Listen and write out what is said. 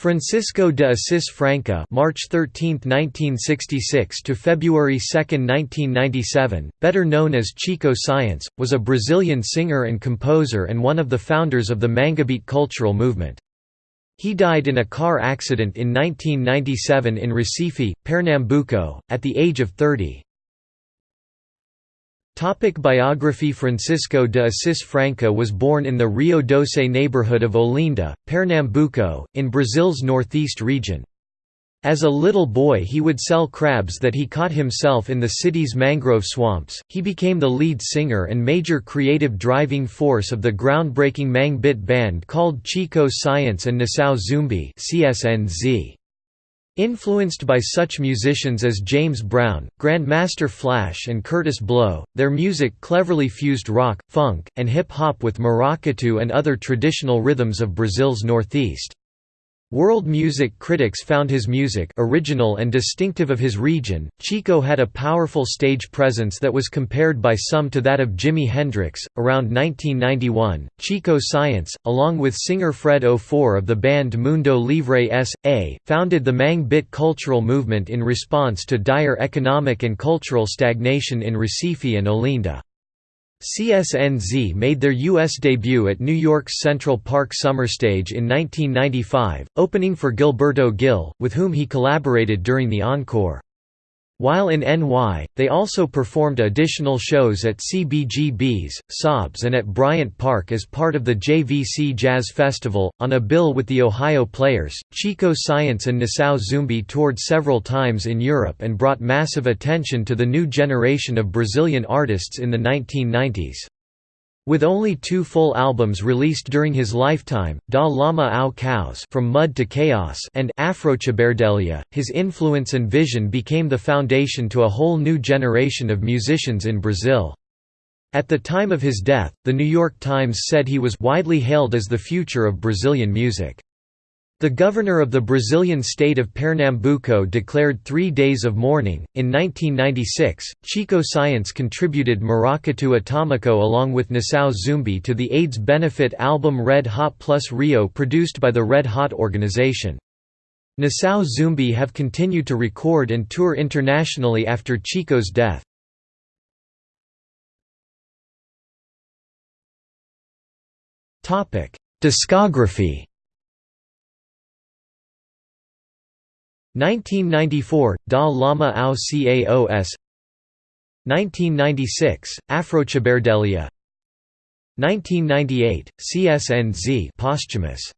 Francisco de Assis Franca (March 13, 1966 to February 2, 1997), better known as Chico Science, was a Brazilian singer and composer and one of the founders of the Manguebeat cultural movement. He died in a car accident in 1997 in Recife, Pernambuco, at the age of 30. Topic biography Francisco de Assis Franca was born in the Rio Doce neighborhood of Olinda, Pernambuco, in Brazil's northeast region. As a little boy he would sell crabs that he caught himself in the city's mangrove swamps. He became the lead singer and major creative driving force of the groundbreaking Mangue band called Chico Science and Nação Zumbi (CSNZ). Influenced by such musicians as James Brown, Grandmaster Flash and Kurtis Blow, their music cleverly fused rock, funk, and hip-hop with maracatu and other traditional rhythms of Brazil's northeast. World music critics found his music original and distinctive of his region. Chico had a powerful stage presence that was compared by some to that of Jimi Hendrix. Around 1991, Chico Science, along with singer Fred Ofour of the band Mundo Livre S.A., founded the Mangue Beat cultural movement in response to dire economic and cultural stagnation in Recife and Olinda. CSNZ made their U.S. debut at New York's Central Park Summer Stage in 1995, opening for Gilberto Gil, with whom he collaborated during the encore. While in NY, they also performed additional shows at CBGB's, SOBs, and at Bryant Park as part of the JVC Jazz Festival. On a bill with the Ohio Players, Chico Science and Nação Zumbi toured several times in Europe and brought massive attention to the new generation of Brazilian artists in the 1990s. With only two full albums released during his lifetime, Da Lama ao Caos From Mud to Chaos and Afrociberdelia, his influence and vision became the foundation to a whole new generation of musicians in Brazil. At the time of his death, The New York Times said he was widely hailed as the future of Brazilian music. The governor of the Brazilian state of Pernambuco declared three days of mourning. In 1996, Chico Science contributed Maracatu Atomico along with Nação Zumbi to the AIDS benefit album Red Hot Plus Rio produced by the Red Hot organization. Nação Zumbi have continued to record and tour internationally after Chico's death. Discography 1994 – Da Lama ao Caos. 1996 – Afrociberdelia. 1998 – CSNZ posthumous